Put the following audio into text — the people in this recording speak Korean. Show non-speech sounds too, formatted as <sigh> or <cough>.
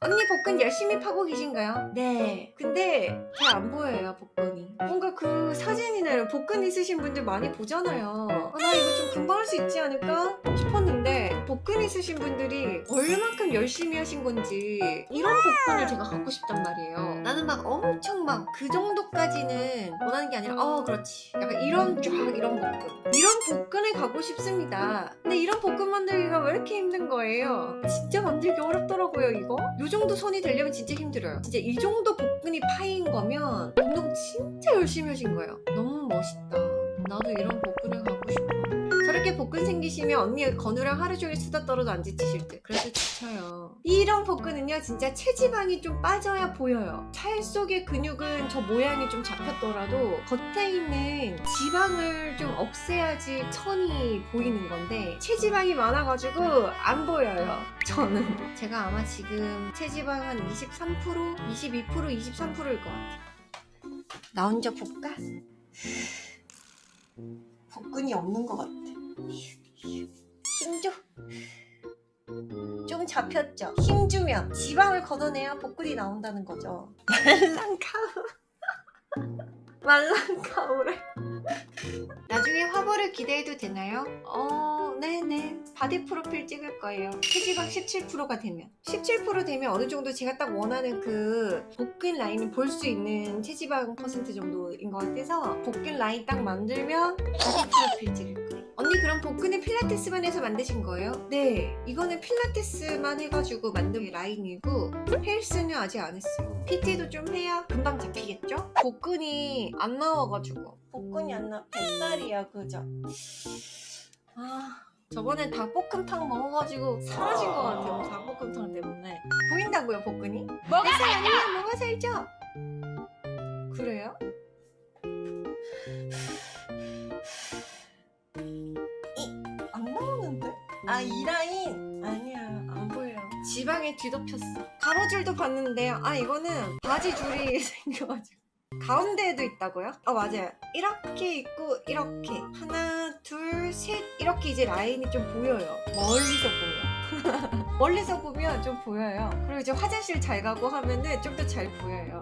언니 복근 열심히 파고 계신가요? 네. 근데 잘 안 보여요 복근이. 뭔가 그 사진이나 복근 있으신 분들 많이 보잖아요. 아, 나 이거 좀 금방 할 수 있지 않을까 싶었는데 복근 있으신 분들이 얼만큼 열심히 하신 건지 이런 복근을 제가 갖고 싶단 말이에요 나는 막 엄청 막 그 정도까지는 원하는 게 아니라 어 그렇지. 약간 이런 쫙 이런 복근. 이런 복근을 갖고 싶습니다. 근데 이런 복근 만들기가 왜 이렇게 힘든 거예요? 진짜 만들기 어렵더라고요 이거. 요 정도 손이 되려면 진짜 힘들어요. 진짜 이 정도 복근이 파인 거면 운동 진짜 열심히 하신 거예요. 너무 멋있다. 나도 이런 복근을 저렇게 복근 생기시면 언니 건우랑 하루 종일 수다 떨어도 안 지치실 듯. 그래서 지쳐요. 이런 복근은요 진짜 체지방이 좀 빠져야 보여요. 살 속의 근육은 저 모양이 좀 잡혔더라도 겉에 있는 지방을 좀 없애야지 천이 보이는 건데 체지방이 많아가지고 안 보여요 저는. 제가 아마 지금 체지방 한 23%? 22% 23%일 것 같아요. 나 혼자 볼까? <sighs> 복근이 없는 것 같아 힘줘 좀 잡혔죠? 힘주면 지방을 걷어내야 복근이 나온다는 거죠. <laughs> 말랑카우 말랑카우래. <laughs> 나중에 화보를 기대해도 되나요? 어 네네. 바디 프로필 찍을 거예요. 체지방 17%가 되면. 17% 되면 어느 정도 제가 딱 원하는 그 복근 라인을 볼 수 있는 체지방 퍼센트 정도인 것 같아서 복근 라인 딱 만들면 복근은 필라테스만 해서 만드신 거예요? 네 이거는 필라테스만 해가지고 만든 라인이고 헬스는 아직 안 했어요 PT도 좀 해야 금방 잡히겠죠? 복근이 안 나와가지고 복근이 안 나와 뱃살이야 그죠? 아 저번에 닭볶음탕 먹어가지고 사라진 것 같아요 닭볶음탕 때문에 보인다고요 복근이? 살 아니면 뭐가 살죠? 그래요? 아 이 라인? 아니야 안 보여요. 지방에 뒤덮였어. 가로줄도 봤는데요 아 이거는 바지 줄이 <laughs> 생겨가지고. 가운데에도 있다고요? 아 맞아요. 이렇게 있고 이렇게. 하나 둘 셋. 이렇게 이제 라인이 좀 보여요. 멀리서 보면. <laughs> 멀리서 보면 좀 보여요. 그리고 이제 화장실 잘 가고 하면은 좀 더 잘 보여요